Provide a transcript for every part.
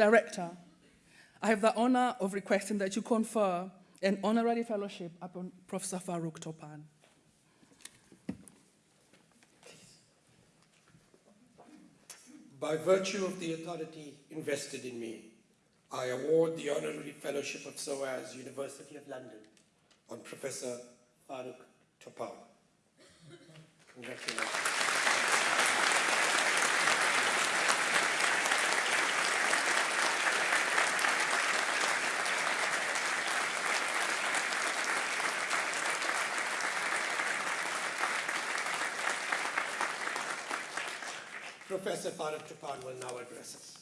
Director, I have the honor of requesting that you confer an honorary fellowship upon Professor Farouk Topan. By virtue of the authority invested in me, I award the honorary fellowship of SOAS, University of London, on Professor Farouk Topan. Congratulations. Professor Farouk Topan will now address us.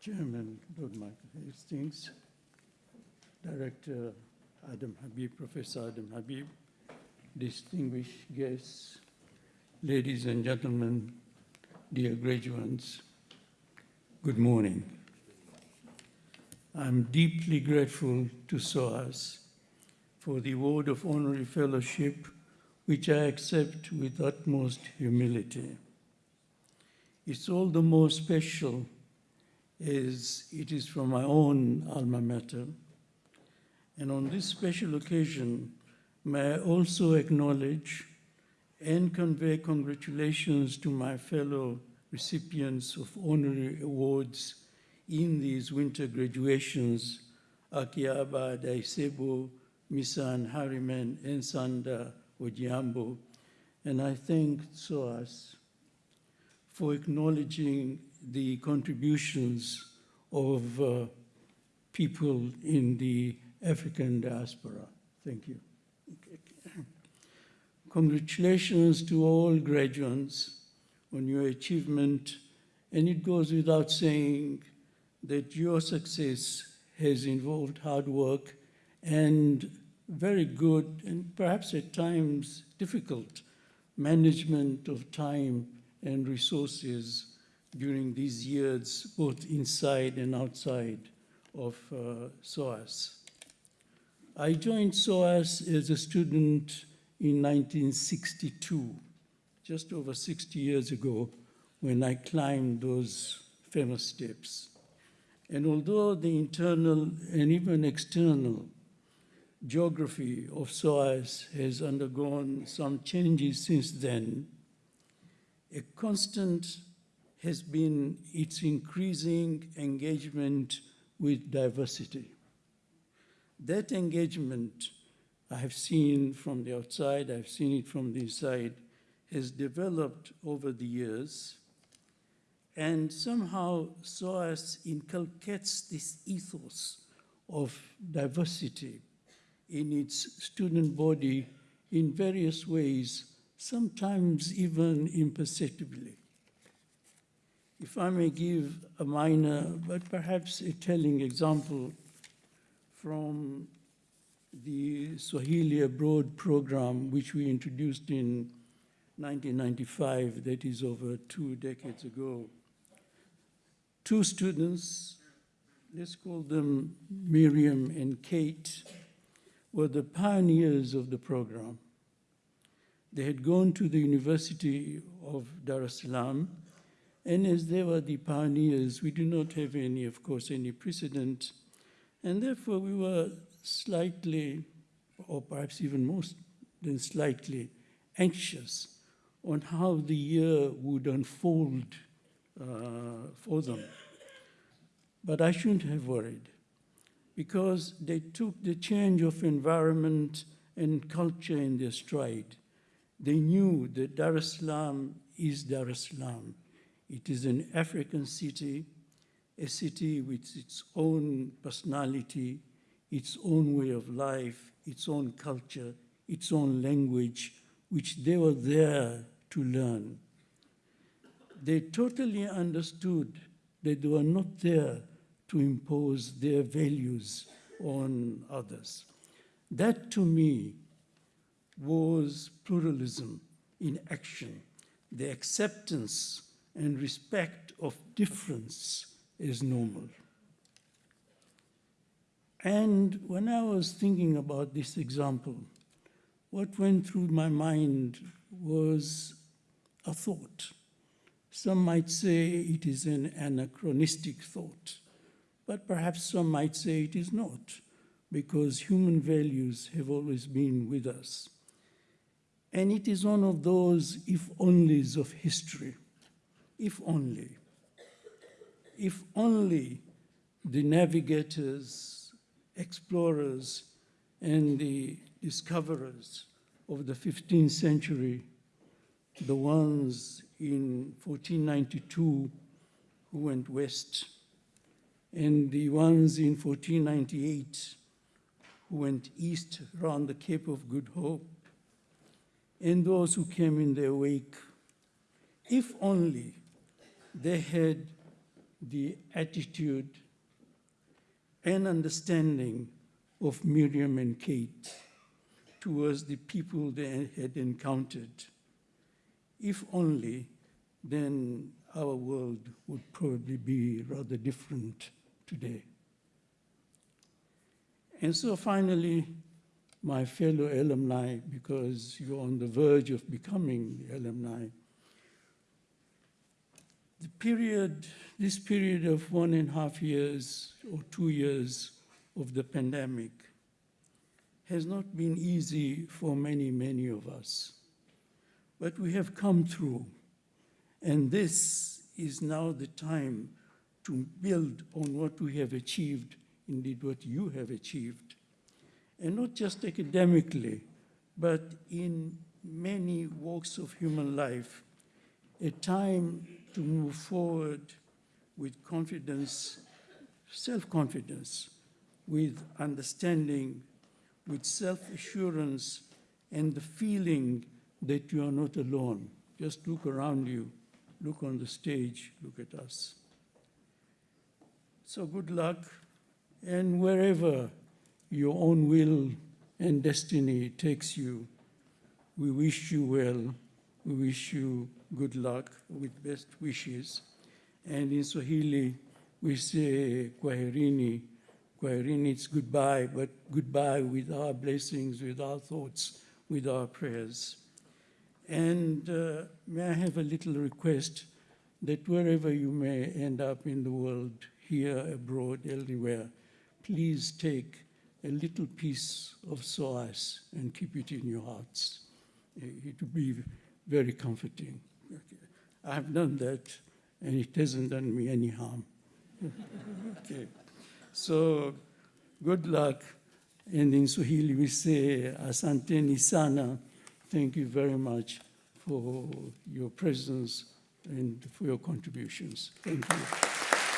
Chairman Lord Michael Hastings, Director Adam Habib, Professor Adam Habib, distinguished guests, ladies and gentlemen, dear graduates, good morning. I'm deeply grateful to SOAS for the award of honorary fellowship, which I accept with utmost humility. It's all the more special as it is from my own alma mater. And on this special occasion, may I also acknowledge and convey congratulations to my fellow recipients of honorary awards in these winter graduations, Akyaaba Addai-Sebo, Misan Harriman, and Sanda Ojiambo. And I thank SOAS for acknowledging the contributions of uh, people in the African diaspora. Thank you. Congratulations to all graduates on your achievement, and it goes without saying that your success has involved hard work and very good and perhaps at times difficult management of time and resources during these years, both inside and outside of uh, SOAS. I joined SOAS as a student in 1962, just over 60 years ago, when I climbed those famous steps. And although the internal and even external geography of SOAS has undergone some changes since then, a constant has been its increasing engagement with diversity. That engagement I have seen from the outside, I've seen it from the inside, has developed over the years. And somehow SOAS inculcates this ethos of diversity in its student body in various ways, sometimes even imperceptibly. If I may give a minor, but perhaps a telling example from the Swahili Abroad program, which we introduced in 1995, that is over two decades ago. Two students, let's call them Miriam and Kate, were the pioneers of the program. They had gone to the University of Dar es Salaam, and as they were the pioneers, we do not have any, of course, any precedent, and therefore we were slightly, or perhaps even more than slightly, anxious on how the year would unfold uh, for them. But I shouldn't have worried because they took the change of environment and culture in their stride. They knew that Dar es Salaam is Dar es Salaam. It is an African city, a city with its own personality, its own way of life, its own culture, its own language, which they were there to learn. They totally understood that they were not there to impose their values on others. That to me was pluralism in action, the acceptance and respect of difference is normal. And when I was thinking about this example, what went through my mind was a thought Some might say it is an anachronistic thought, but perhaps some might say it is not, because human values have always been with us. And it is one of those if onlys of history. If only. If only the navigators, explorers, and the discoverers of the 15th century, the ones in 1492 who went west, and the ones in 1498 who went east around the Cape of Good Hope, and those who came in their wake, if only they had the attitude and understanding of Miriam and Kate towards the people they had encountered. If only, then our world would probably be rather different today. And so finally, my fellow alumni, because you're on the verge of becoming alumni, the period, this period of one and a half years or two years of the pandemic has not been easy for many, many of us. But we have come through, and this is now the time to build on what we have achieved, indeed what you have achieved, and not just academically, but in many walks of human life, a time to move forward with confidence, self-confidence, with understanding, with self-assurance, and the feeling that you are not alone. Just look around you, look on the stage, look at us. So good luck, and wherever your own will and destiny takes you, we wish you well. We wish you good luck with best wishes. And in Swahili, we say kwaherini. Kwaherini, it's goodbye, but goodbye with our blessings, with our thoughts, with our prayers. And uh, may I have a little request that wherever you may end up in the world, here, abroad, elsewhere, please take a little piece of SOAS and keep it in your hearts. Eh, it would be very comforting. I have done that, and it hasn't done me any harm. okay. So, good luck. And in Swahili, we say, Asante sana. Thank you very much for your presence and for your contributions. Thank you.